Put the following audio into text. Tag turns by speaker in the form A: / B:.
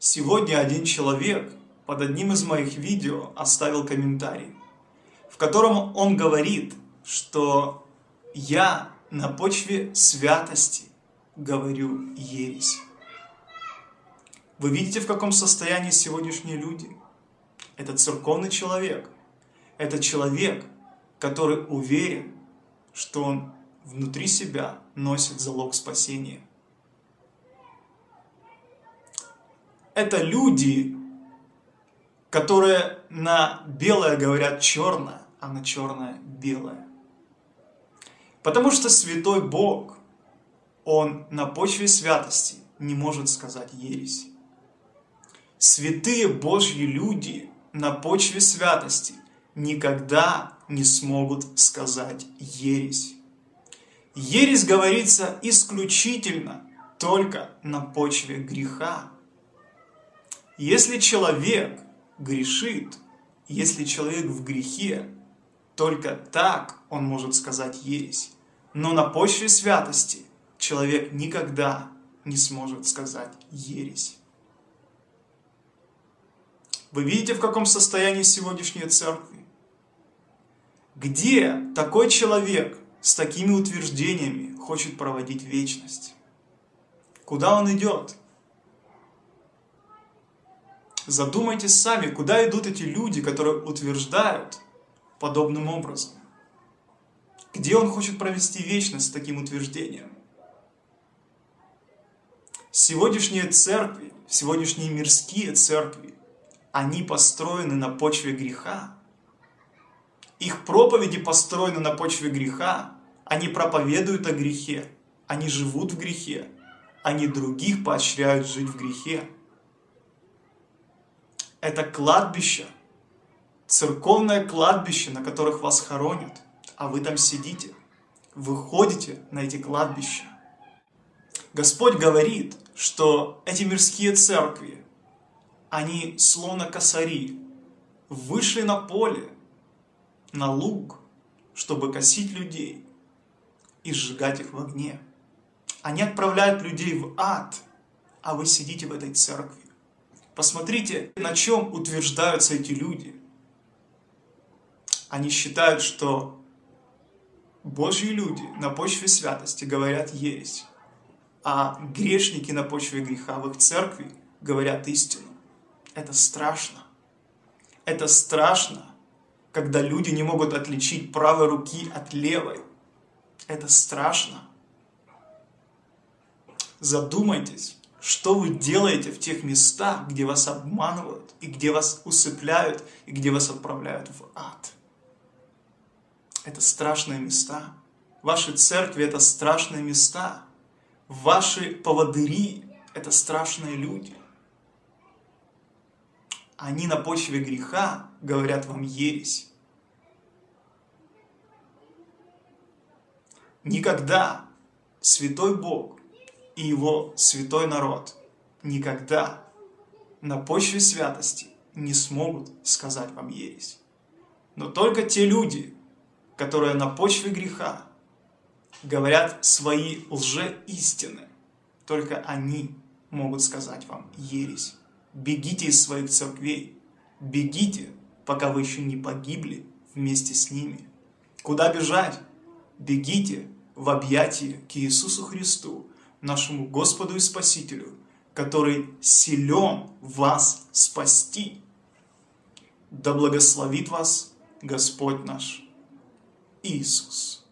A: Сегодня один человек под одним из моих видео оставил комментарий, в котором он говорит, что я на почве святости говорю ересь. Вы видите, в каком состоянии сегодняшние люди? Это церковный человек. Это человек, который уверен, что он внутри себя носит залог спасения. Это люди, которые на белое говорят черное, а на черное белое. Потому что святой Бог, Он на почве святости не может сказать ересь. Святые Божьи люди на почве святости никогда не смогут сказать ересь. Ересь говорится исключительно только на почве греха. Если человек грешит, если человек в грехе, только так он может сказать ересь. Но на почве святости человек никогда не сможет сказать ересь. Вы видите, в каком состоянии сегодняшние церкви? Где такой человек с такими утверждениями хочет проводить вечность? Куда он идет? Задумайтесь сами, куда идут эти люди, которые утверждают подобным образом. Где он хочет провести вечность с таким утверждением? Сегодняшние церкви, сегодняшние мирские церкви, они построены на почве греха. Их проповеди построены на почве греха. Они проповедуют о грехе. Они живут в грехе. Они других поощряют жить в грехе. Это кладбище, церковное кладбище, на которых вас хоронят, а вы там сидите. Вы ходите на эти кладбища. Господь говорит, что эти мирские церкви, они словно косари, вышли на поле, на луг, чтобы косить людей и сжигать их в огне. Они отправляют людей в ад, а вы сидите в этой церкви. Посмотрите, на чем утверждаются эти люди. Они считают, что Божьи люди на почве святости говорят ересь, а грешники на почве греха в их церкви говорят истину. Это страшно. Это страшно, когда люди не могут отличить правой руки от левой. Это страшно. Задумайтесь, что вы делаете в тех местах, где вас обманывают, и где вас усыпляют, и где вас отправляют в ад. Это страшные места. Ваши церкви – это страшные места. Ваши поводыри – это страшные люди. Они на почве греха говорят вам ересь. Никогда святой Бог и его святой народ никогда на почве святости не смогут сказать вам ересь. Но только те люди, которые на почве греха говорят свои лжеистины, только они могут сказать вам ересь. Бегите из своих церквей, бегите, пока вы еще не погибли вместе с ними. Куда бежать? Бегите в объятия к Иисусу Христу, нашему Господу и Спасителю, который силен вас спасти. Да благословит вас Господь наш Иисус.